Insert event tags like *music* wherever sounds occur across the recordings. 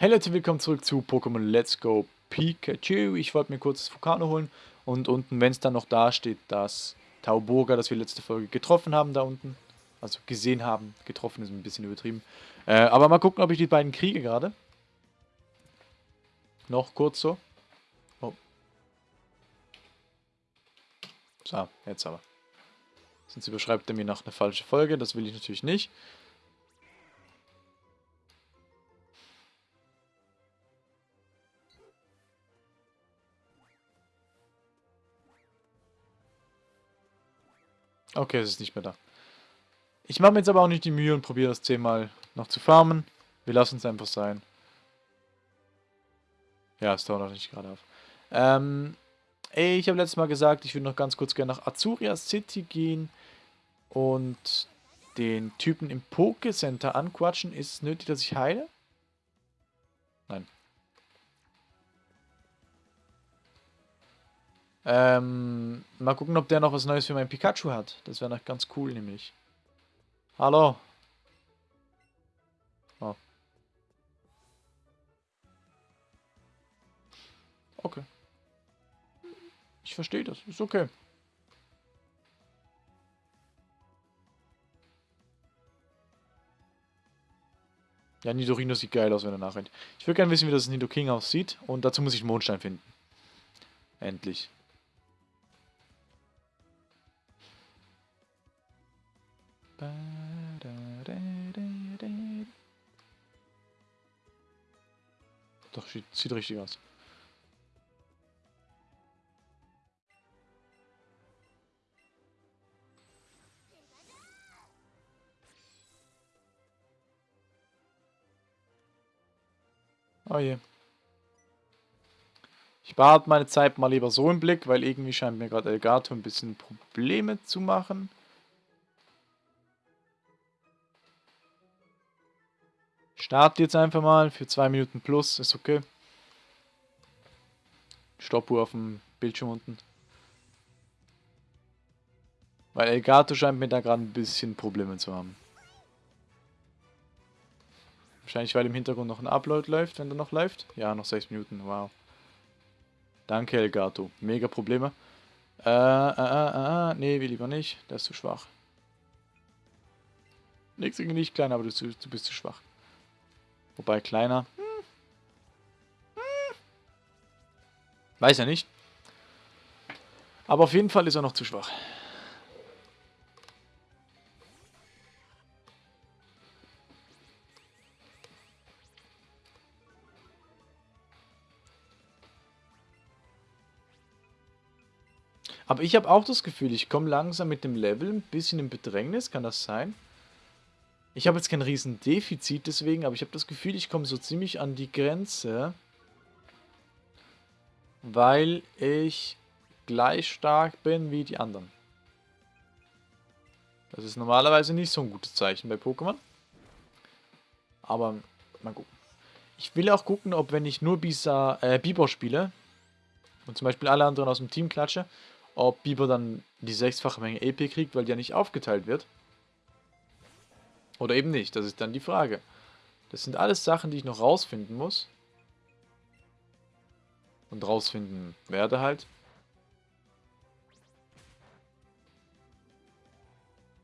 Hey Leute, willkommen zurück zu Pokémon Let's Go Pikachu. Ich wollte mir kurz das Vulkano holen und unten, wenn es dann noch da steht, das Tauburger, das wir letzte Folge getroffen haben da unten. Also gesehen haben, getroffen ist ein bisschen übertrieben. Äh, aber mal gucken, ob ich die beiden kriege gerade. Noch kurz so. Oh. So, jetzt aber. Sonst überschreibt er mir noch eine falsche Folge, das will ich natürlich nicht. Okay, es ist nicht mehr da. Ich mache mir jetzt aber auch nicht die Mühe und probiere das zehnmal noch zu farmen. Wir lassen es einfach sein. Ja, es dauert noch nicht gerade auf. Ähm, ey, ich habe letztes Mal gesagt, ich würde noch ganz kurz gerne nach Azuria City gehen und den Typen im Poké-Center anquatschen. Ist es nötig, dass ich heile? Ähm, mal gucken, ob der noch was Neues für mein Pikachu hat. Das wäre noch ganz cool, nämlich. Hallo. Oh. Okay. Ich verstehe das. Ist okay. Ja, Nidorino sieht geil aus, wenn er nachrennt. Ich würde gerne wissen, wie das Nidoking aussieht. Und dazu muss ich Mondstein finden. Endlich. Doch, sieht richtig aus. Oh je. Ich behalte meine Zeit mal lieber so im Blick, weil irgendwie scheint mir gerade Elgato ein bisschen Probleme zu machen. Start jetzt einfach mal für zwei Minuten plus, ist okay. Stoppuhr auf dem Bildschirm unten. Weil Elgato scheint mir da gerade ein bisschen Probleme zu haben. Wahrscheinlich, weil im Hintergrund noch ein Upload läuft, wenn der noch läuft. Ja, noch 6 Minuten, wow. Danke, Elgato. Mega Probleme. Äh, äh, äh, äh, nee, will lieber nicht. Der ist zu schwach. Nix gegen dich, Kleiner, aber du, du bist zu schwach. Wobei kleiner. Weiß ja nicht. Aber auf jeden Fall ist er noch zu schwach. Aber ich habe auch das Gefühl, ich komme langsam mit dem Level ein bisschen in Bedrängnis. Kann das sein? Ich habe jetzt kein riesen Defizit deswegen, aber ich habe das Gefühl, ich komme so ziemlich an die Grenze. Weil ich gleich stark bin wie die anderen. Das ist normalerweise nicht so ein gutes Zeichen bei Pokémon. Aber mal gucken. Ich will auch gucken, ob wenn ich nur Bisa, äh, Bibor spiele und zum Beispiel alle anderen aus dem Team klatsche, ob Bibor dann die sechsfache Menge EP kriegt, weil die ja nicht aufgeteilt wird. Oder eben nicht, das ist dann die Frage. Das sind alles Sachen, die ich noch rausfinden muss. Und rausfinden werde halt.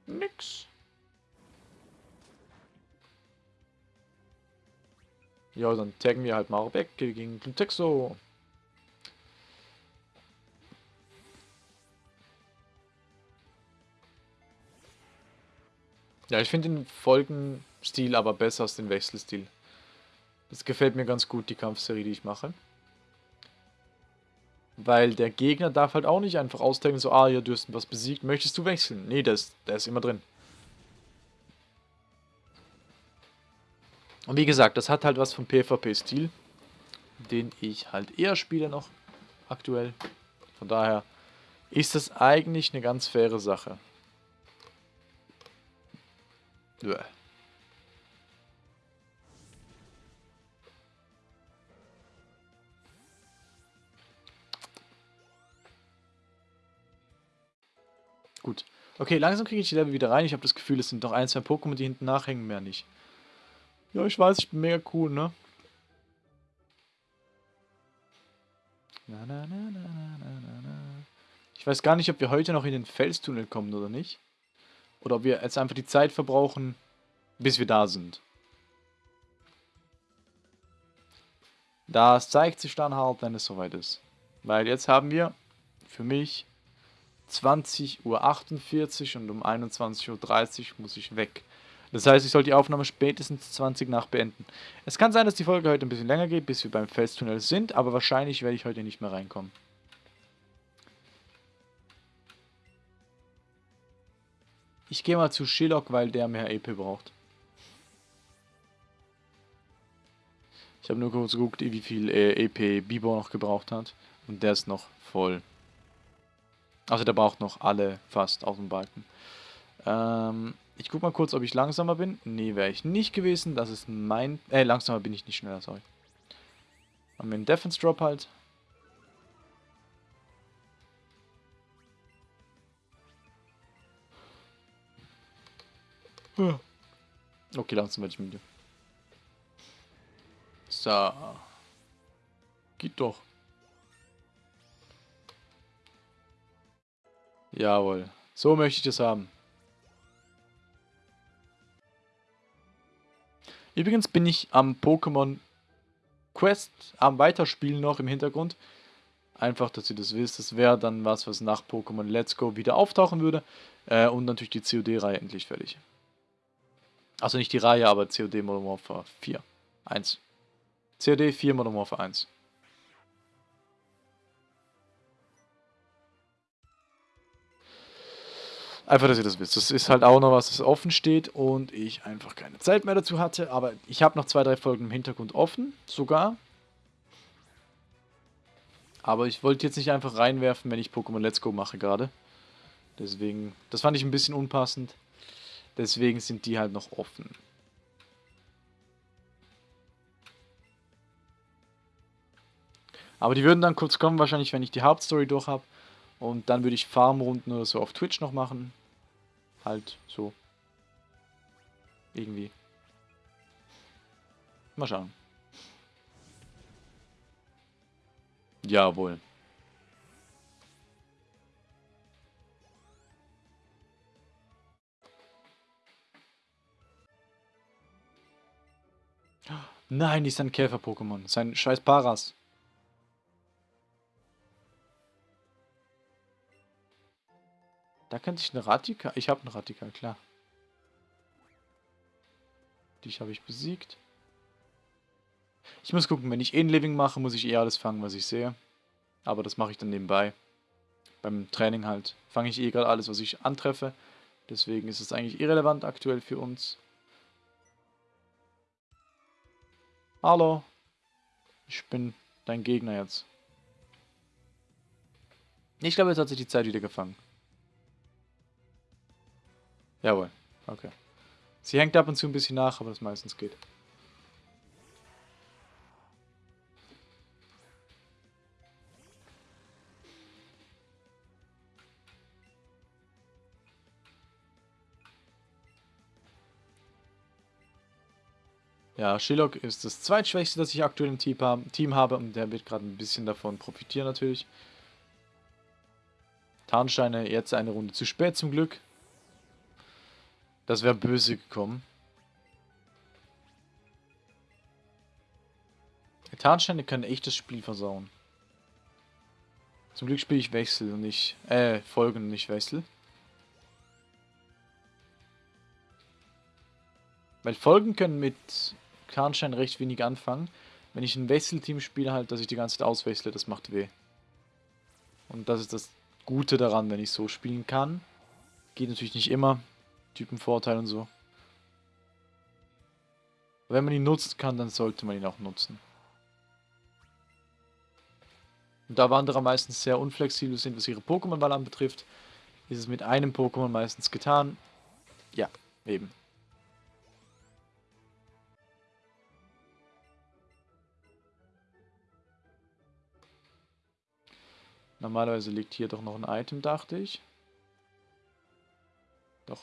Nix. Ja, dann taggen wir halt mal weg gegen Glutexo. Ja, ich finde den Folgenstil aber besser als den Wechselstil. Das gefällt mir ganz gut, die Kampfserie, die ich mache. Weil der Gegner darf halt auch nicht einfach austaggen, so, ah, ja, du hast was besiegt, möchtest du wechseln? Nee, der ist, der ist immer drin. Und wie gesagt, das hat halt was vom PvP-Stil, den ich halt eher spiele noch aktuell. Von daher ist das eigentlich eine ganz faire Sache. Nö. Gut. Okay, langsam kriege ich die Level wieder rein. Ich habe das Gefühl, es sind noch ein, zwei Pokémon, die hinten nachhängen, mehr nicht. Ja, ich weiß, ich bin mega cool, ne? Na, na, na, na, na, na. Ich weiß gar nicht, ob wir heute noch in den Felstunnel kommen oder nicht. Oder ob wir jetzt einfach die Zeit verbrauchen, bis wir da sind. Das zeigt sich dann halt, wenn es soweit ist. Weil jetzt haben wir für mich 20.48 Uhr und um 21.30 Uhr muss ich weg. Das heißt, ich soll die Aufnahme spätestens 20 nach beenden. Es kann sein, dass die Folge heute ein bisschen länger geht, bis wir beim Felstunnel sind, aber wahrscheinlich werde ich heute nicht mehr reinkommen. Ich gehe mal zu Shillock, weil der mehr EP braucht. Ich habe nur kurz geguckt, wie viel äh, EP Bibo noch gebraucht hat. Und der ist noch voll. Also der braucht noch alle fast auf dem Balken. Ähm, ich guck mal kurz, ob ich langsamer bin. Nee, wäre ich nicht gewesen. Das ist mein... Äh, langsamer bin ich nicht schneller, sorry. Haben wir einen Defense Drop halt. Okay, langsam werde ich müde. So. Geht doch. Jawohl. So möchte ich das haben. Übrigens bin ich am Pokémon Quest am Weiterspielen noch im Hintergrund. Einfach, dass ihr das wisst. Das wäre dann was, was nach Pokémon Let's Go wieder auftauchen würde. Äh, und natürlich die COD-Reihe endlich fertig. Also nicht die Reihe, aber COD Modern Warfare 4. 1. COD 4 Modern Warfare 1. Einfach, dass ihr das wisst. Das ist halt auch noch was, das offen steht und ich einfach keine Zeit mehr dazu hatte. Aber ich habe noch zwei, drei Folgen im Hintergrund offen, sogar. Aber ich wollte jetzt nicht einfach reinwerfen, wenn ich Pokémon Let's Go mache gerade. Deswegen, das fand ich ein bisschen unpassend. Deswegen sind die halt noch offen. Aber die würden dann kurz kommen, wahrscheinlich, wenn ich die Hauptstory durch habe. Und dann würde ich Farmrunden oder so auf Twitch noch machen. Halt so. Irgendwie. Mal schauen. Jawohl. Nein, die ist ein Käfer-Pokémon. Sein scheiß Paras. Da könnte ich eine Ratika... Ich habe eine Ratika, klar. Dich habe ich besiegt. Ich muss gucken, wenn ich In-Living mache, muss ich eh alles fangen, was ich sehe. Aber das mache ich dann nebenbei. Beim Training halt. Fange ich eh gerade alles, was ich antreffe. Deswegen ist es eigentlich irrelevant aktuell für uns. Hallo. Ich bin dein Gegner jetzt. Ich glaube, jetzt hat sich die Zeit wieder gefangen. Jawohl. Okay. Sie hängt ab und zu ein bisschen nach, aber das meistens geht. Ja, Shillock ist das zweitschwächste, das ich aktuell im Team habe und der wird gerade ein bisschen davon profitieren natürlich. Tarnsteine jetzt eine Runde zu spät zum Glück. Das wäre böse gekommen. Tarnsteine können echt das Spiel versauen. Zum Glück spiele ich Wechsel und nicht, äh, Folgen und nicht Wechsel. Weil Folgen können mit Tarnstein recht wenig anfangen. Wenn ich ein Wechselteam spiele, halt, dass ich die ganze Zeit auswechsle, das macht weh. Und das ist das Gute daran, wenn ich so spielen kann. Geht natürlich nicht immer. Typenvorteil und so. Wenn man ihn nutzen kann, dann sollte man ihn auch nutzen. Und da Wanderer meistens sehr unflexibel sind, was ihre Pokémon-Wahl anbetrifft, ist es mit einem Pokémon meistens getan. Ja, eben. Normalerweise liegt hier doch noch ein Item, dachte ich. Doch.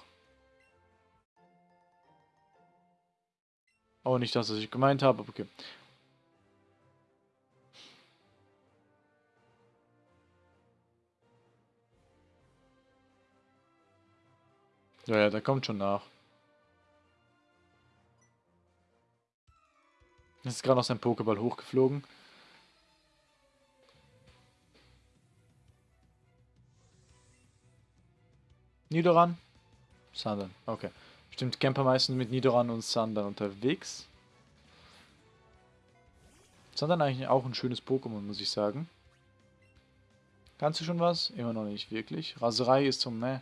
Oh, nicht das, was ich gemeint habe, okay. Ja, ja, da kommt schon nach. Jetzt ist gerade noch sein Pokéball hochgeflogen. Nidoran? Sandern, okay. Stimmt, Camper meistens mit Nidoran und Sandern unterwegs. Sandern eigentlich auch ein schönes Pokémon, muss ich sagen. Kannst du schon was? Immer noch nicht wirklich. Raserei ist zum, ne?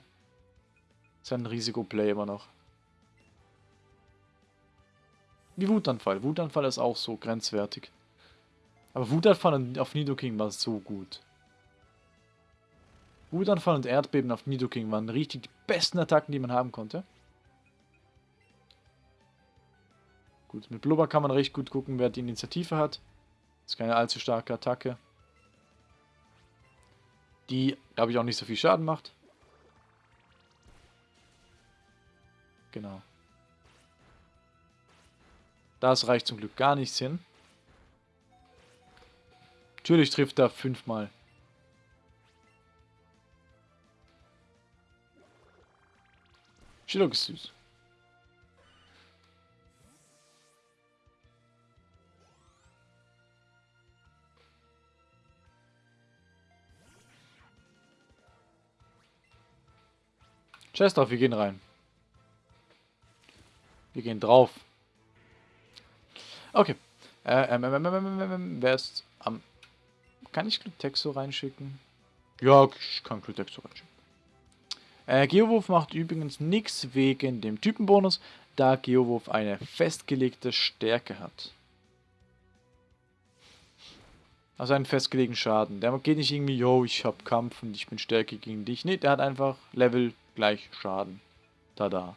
Ist ein Risikoplay immer noch. Wie Wutanfall. Wutanfall ist auch so grenzwertig. Aber Wutanfall auf Nidoking war so gut. Wutanfall und Erdbeben auf Nidoking waren richtig die besten Attacken, die man haben konnte. Gut, mit Blubber kann man recht gut gucken, wer die Initiative hat. Das ist keine allzu starke Attacke. Die, glaube ich, auch nicht so viel Schaden macht. Genau. Das reicht zum Glück gar nichts hin. Natürlich trifft er fünfmal. Chillock ist süß. Chest auf, wir gehen rein. Wir gehen drauf. Okay. Äh, ähm, ähm, ähm, wer ist am... Kann ich Glutexo reinschicken? Ja, ich kann Glutexo reinschicken. Äh, Geowurf macht übrigens nichts wegen dem Typenbonus, da Geowurf eine festgelegte Stärke hat. Also einen festgelegten Schaden. Der geht nicht irgendwie, yo, ich hab Kampf und ich bin stärker gegen dich. Ne, der hat einfach Level gleich Schaden. Tada.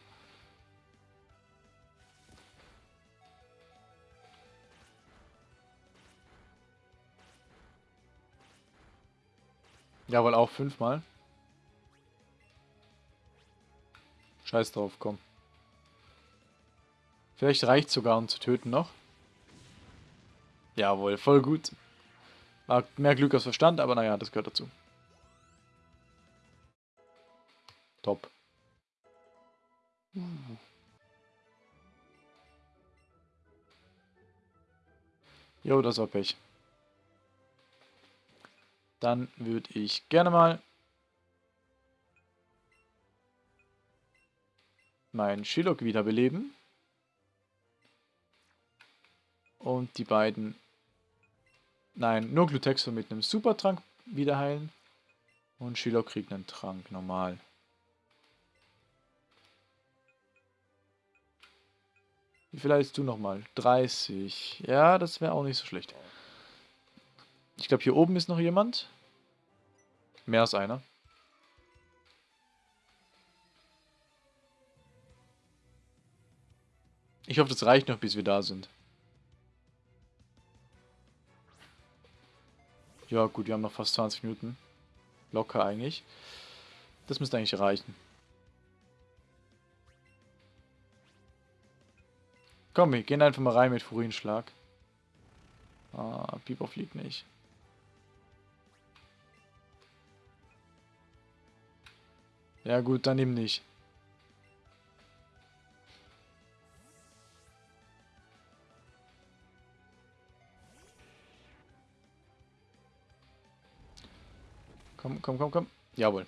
Jawohl, auch fünfmal. Scheiß drauf, komm. Vielleicht reicht sogar, um zu töten noch. Jawohl, voll gut. War mehr Glück als Verstand, aber naja, das gehört dazu. Top. Jo, das war Pech. Dann würde ich gerne mal meinen Shilok wiederbeleben. Und die beiden... Nein, nur Glutexo mit einem Supertrank wieder heilen. Und Shilok kriegt einen Trank, normal. Wie viel hast du nochmal? 30. Ja, das wäre auch nicht so schlecht. Ich glaube, hier oben ist noch jemand. Mehr als einer. Ich hoffe, das reicht noch, bis wir da sind. Ja, gut, wir haben noch fast 20 Minuten. Locker eigentlich. Das müsste eigentlich reichen. Komm, wir gehen einfach mal rein mit Furinschlag. Ah, Pieper fliegt nicht. Ja gut, dann eben nicht. Komm, komm, komm, komm. Jawohl.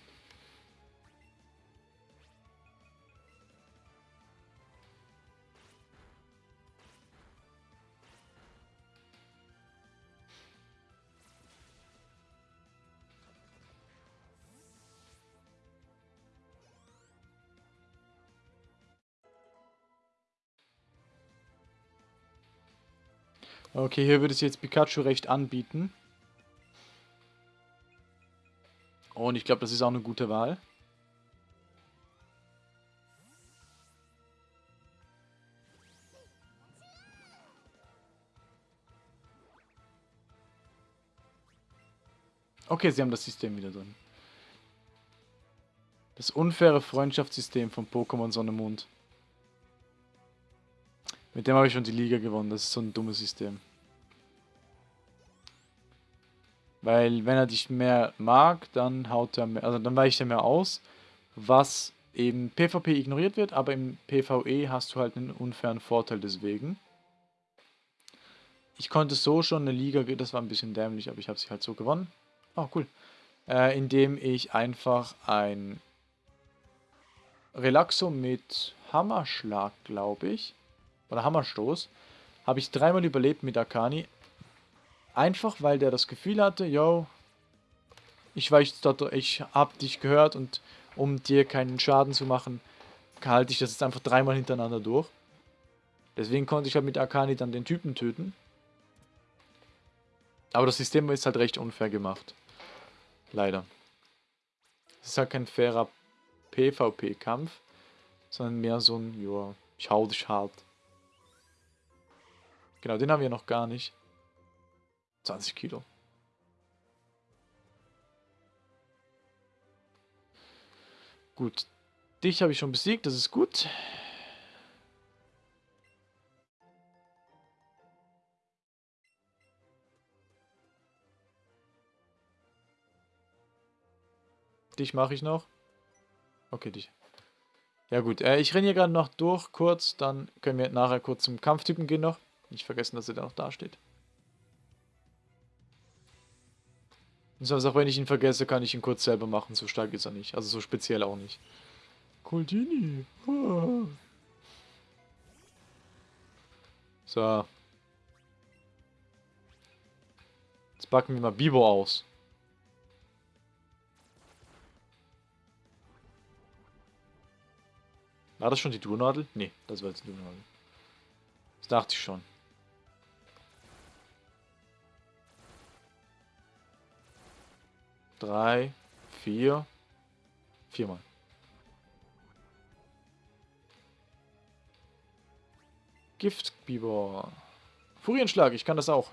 Okay, hier würde es jetzt Pikachu recht anbieten. Und ich glaube, das ist auch eine gute Wahl. Okay, sie haben das System wieder drin. Das unfaire Freundschaftssystem von Pokémon Sonne Mond. Mit dem habe ich schon die Liga gewonnen. Das ist so ein dummes System. Weil wenn er dich mehr mag, dann haut er mehr, also dann weicht er mehr aus, was eben PvP ignoriert wird, aber im PvE hast du halt einen unfairen Vorteil deswegen. Ich konnte so schon eine Liga, das war ein bisschen dämlich, aber ich habe sie halt so gewonnen. Oh, cool. Äh, indem ich einfach ein Relaxo mit Hammerschlag, glaube ich, oder Hammerstoß, habe ich dreimal überlebt mit Akani. Einfach, weil der das Gefühl hatte, yo, ich weiß, ich habe dich gehört und um dir keinen Schaden zu machen, halte ich das jetzt einfach dreimal hintereinander durch. Deswegen konnte ich halt mit Akani dann den Typen töten. Aber das System ist halt recht unfair gemacht. Leider. Es ist halt kein fairer PvP-Kampf, sondern mehr so ein, ja, ich hau dich hart. Genau, den haben wir noch gar nicht. 20 Kilo. Gut. Dich habe ich schon besiegt, das ist gut. Dich mache ich noch. Okay, dich. Ja gut, äh, ich renne hier gerade noch durch kurz, dann können wir nachher kurz zum Kampftypen gehen noch. Nicht vergessen, dass er da noch da steht. Sonst auch wenn ich ihn vergesse, kann ich ihn kurz selber machen. So stark ist er nicht. Also so speziell auch nicht. Coldini. Ah. So. Jetzt packen wir mal Bibo aus. War das schon die Durnadel? Nee, das war jetzt die Durnadel. Das dachte ich schon. Drei, vier, viermal. Giftbiber. Furienschlag, ich kann das auch.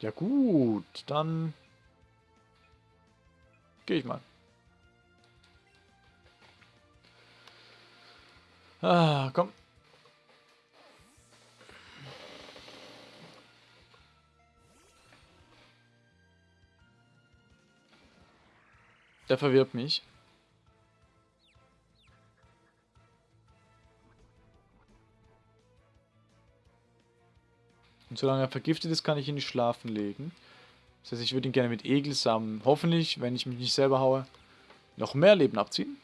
Ja gut, dann gehe ich mal. Ah, komm. Der verwirrt mich. Und solange er vergiftet ist, kann ich ihn nicht schlafen legen. Das heißt, ich würde ihn gerne mit Egelsamen, hoffentlich, wenn ich mich nicht selber haue, noch mehr Leben abziehen.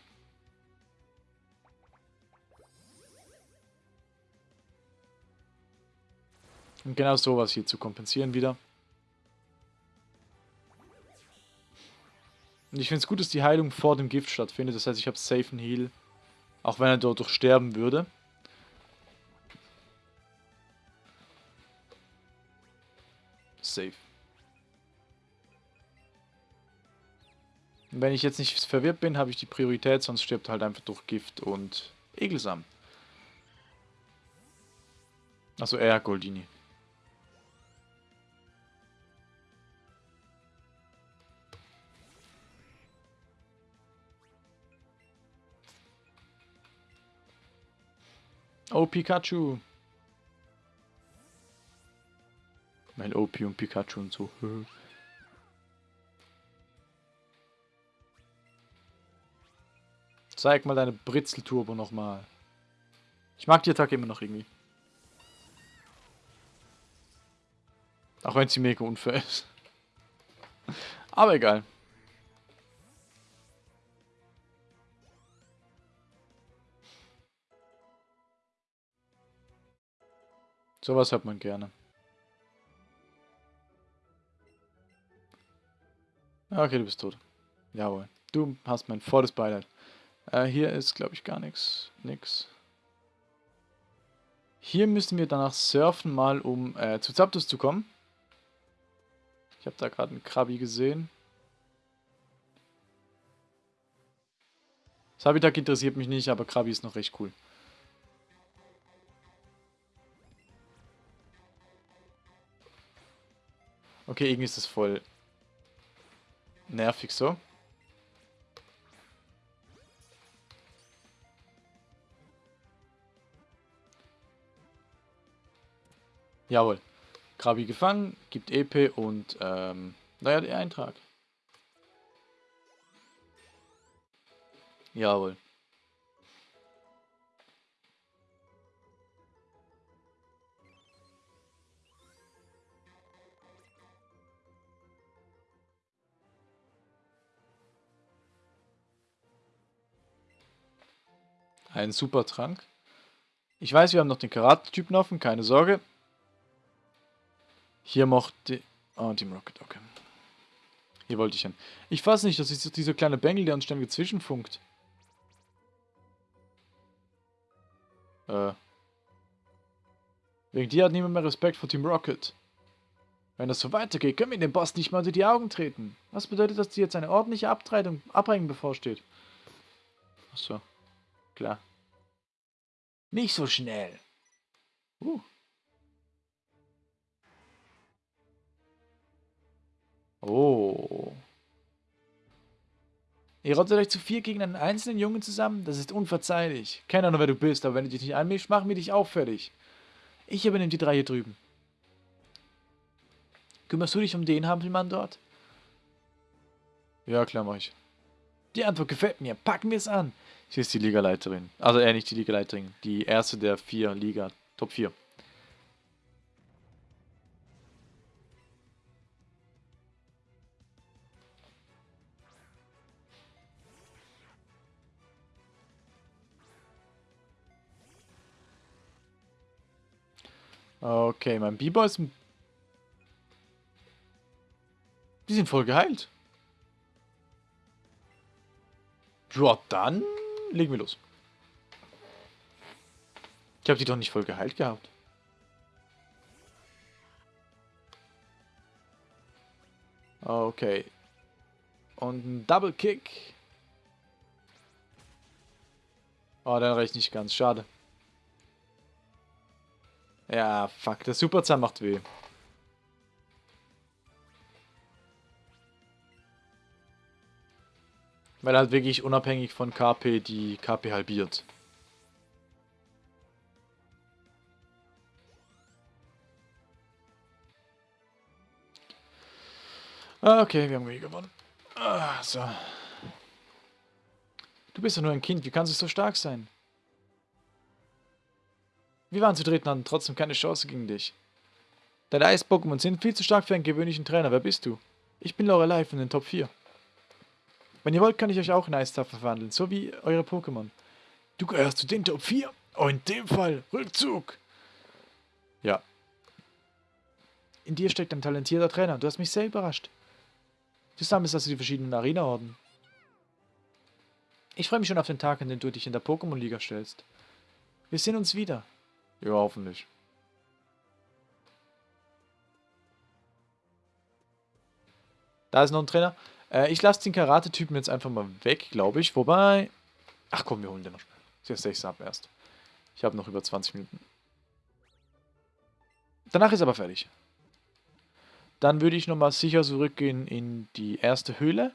Und genau sowas hier zu kompensieren wieder. Und ich finde es gut, dass die Heilung vor dem Gift stattfindet. Das heißt, ich habe safe einen Heal. Auch wenn er dort durch sterben würde. Safe. Wenn ich jetzt nicht verwirrt bin, habe ich die Priorität, sonst stirbt er halt einfach durch Gift und Egelsamen. Also er, Goldini. Oh, Pikachu. Mein OP und Pikachu und so. *laughs* Zeig mal deine Britzelturbo nochmal. Ich mag die Attacke immer noch irgendwie. Auch wenn sie mega unfair ist. *laughs* Aber egal. Sowas hat man gerne. Okay, du bist tot. Jawohl. Du hast mein volles Beileid. Äh, hier ist, glaube ich, gar nichts. Nix. Hier müssen wir danach surfen, mal um äh, zu Zapdos zu kommen. Ich habe da gerade einen Krabi gesehen. Das Habitat interessiert mich nicht, aber Krabi ist noch recht cool. Okay, irgendwie ist das voll nervig so. Jawohl. Krabi gefangen, gibt EP und, ähm, naja, der Eintrag. Jawohl. Ein super Trank. Ich weiß, wir haben noch den Karate-Typen offen, keine Sorge. Hier mochte... Oh, Team Rocket, okay. Hier wollte ich hin. Ich fasse nicht, das ist dieser kleine Bengel, der uns ständig zwischenfunkt. Äh. Wegen dir hat niemand mehr Respekt vor Team Rocket. Wenn das so weitergeht, können wir dem Boss nicht mal unter die Augen treten. Was bedeutet, dass dir jetzt eine ordentliche Abtretung, Abreibung bevorsteht? Achso. Klar. Nicht so schnell. Uh. Oh. Ihr rottet euch zu vier gegen einen einzelnen Jungen zusammen? Das ist unverzeihlich. Keine Ahnung, wer du bist, aber wenn du dich nicht anmischst, machen wir dich auch fertig. Ich übernehme die drei hier drüben. Kümmerst du dich um den Hampelmann dort? Ja, klar, mach ich. Die Antwort gefällt mir. Packen wir es an. Sie ist die Ligaleiterin. Also eher nicht die Ligaleiterin. Die erste der vier Liga. Top 4. Okay, mein Biber ist... Die sind voll geheilt. Ja, dann legen wir los. Ich habe die doch nicht voll geheilt gehabt. Okay. Und ein Double Kick. Oh, dann reicht nicht ganz. Schade. Ja, fuck. Der Superzahn macht weh. Weil halt wirklich unabhängig von KP die KP halbiert. Ah, okay, wir haben gewonnen. Ah, so. Du bist ja nur ein Kind, wie kannst du so stark sein? Wir waren zu dritt und hatten trotzdem keine Chance gegen dich. Deine Eis-Pokémon sind viel zu stark für einen gewöhnlichen Trainer. Wer bist du? Ich bin Lorelei von den Top 4. Wenn ihr wollt, kann ich euch auch in Eistafel verwandeln, so wie eure Pokémon. Du gehörst zu den Top 4. Oh, in dem Fall, Rückzug. Ja. In dir steckt ein talentierter Trainer. Du hast mich sehr überrascht. Du sammelst also die verschiedenen Arena-Orden. Ich freue mich schon auf den Tag, an dem du dich in der Pokémon-Liga stellst. Wir sehen uns wieder. Ja, hoffentlich. Da ist noch ein Trainer. Äh, ich lasse den Karate-Typen jetzt einfach mal weg, glaube ich. Wobei... Ach komm, wir holen den noch schnell. Jetzt 6 ab erst. Ich habe noch über 20 Minuten. Danach ist aber fertig. Dann würde ich nochmal sicher zurückgehen in die erste Höhle.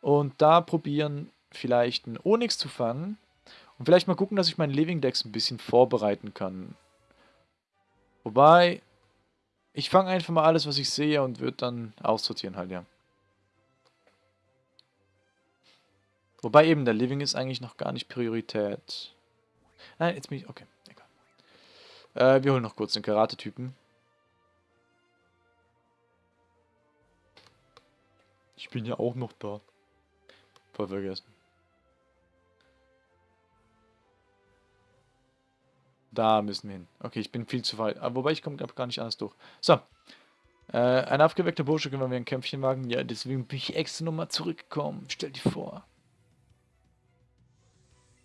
Und da probieren, vielleicht einen Onyx zu fangen. Und vielleicht mal gucken, dass ich meinen Living Decks ein bisschen vorbereiten kann. Wobei, ich fange einfach mal alles, was ich sehe und würde dann aussortieren halt, ja. Wobei eben, der Living ist eigentlich noch gar nicht Priorität. Nein, jetzt bin ich... Okay, egal. Äh, wir holen noch kurz den Karate-Typen. Ich bin ja auch noch da. Voll vergessen. Da müssen wir hin. Okay, ich bin viel zu weit. Aber wobei, ich komme gar nicht anders durch. So. Äh, ein aufgeweckter Bursche können wir ein Kämpfchen wagen. Ja, deswegen bin ich extra nochmal zurückgekommen. Stell dir vor.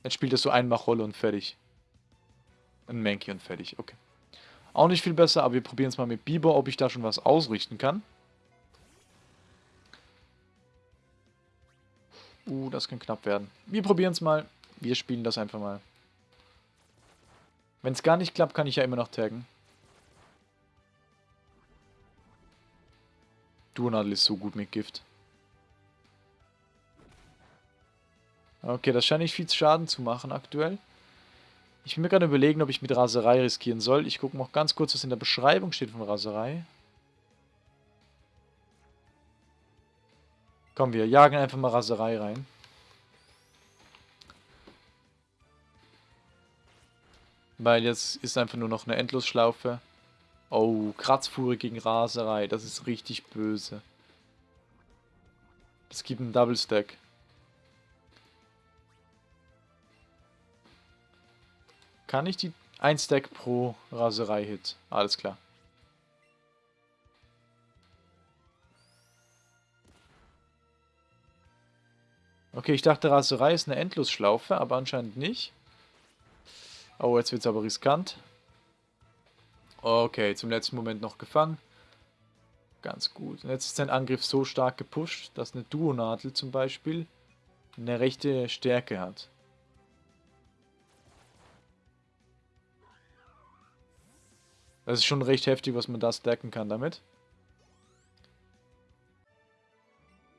Jetzt spielt er so ein Rolle und fertig. Ein Mankey und fertig. Okay. Auch nicht viel besser, aber wir probieren es mal mit Biber, ob ich da schon was ausrichten kann. Uh, das kann knapp werden. Wir probieren es mal. Wir spielen das einfach mal. Wenn es gar nicht klappt, kann ich ja immer noch taggen. Duonadel ist so gut mit Gift. Okay, das scheint nicht viel Schaden zu machen aktuell. Ich bin mir gerade überlegen, ob ich mit Raserei riskieren soll. Ich gucke noch ganz kurz, was in der Beschreibung steht von Raserei. Komm, wir jagen einfach mal Raserei rein. Weil jetzt ist einfach nur noch eine Endlosschlaufe. Oh, Kratzfuhre gegen Raserei. Das ist richtig böse. Das gibt einen Double Stack. Kann ich die... Ein Stack pro Raserei-Hit. Alles klar. Okay, ich dachte Raserei ist eine Endlosschlaufe, aber anscheinend nicht. Oh, jetzt wird es aber riskant. Okay, zum letzten Moment noch gefangen. Ganz gut. Und jetzt ist sein Angriff so stark gepusht, dass eine Duonadel zum Beispiel eine rechte Stärke hat. Das ist schon recht heftig, was man da stacken kann damit.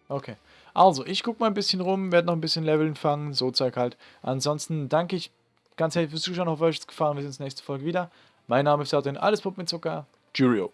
Okay. Also, ich gucke mal ein bisschen rum, werde noch ein bisschen Leveln fangen, so Zeug halt. Ansonsten danke ich ganz herzlich fürs Zuschauen, hoffe euch hat es gefallen, wir sehen uns nächste Folge wieder. Mein Name ist Sartin, alles Puppen mit Zucker. Cheerio.